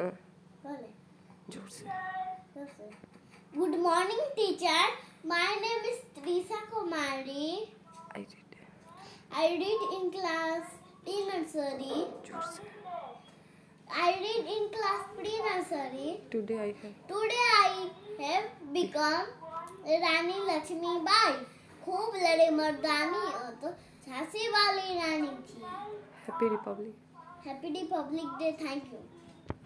हाँ बोले ज़ोर से Good morning, teacher. My name is Teresa Kumari. I did I read in class pre-nursery. ज़ोर से I read in class pre-nursery. Today I have Today I have become Rani Lakshmi Bai खूब लड़े मर्दानी और तो झांसी वाली रानी थी happy republic happy republic day thank you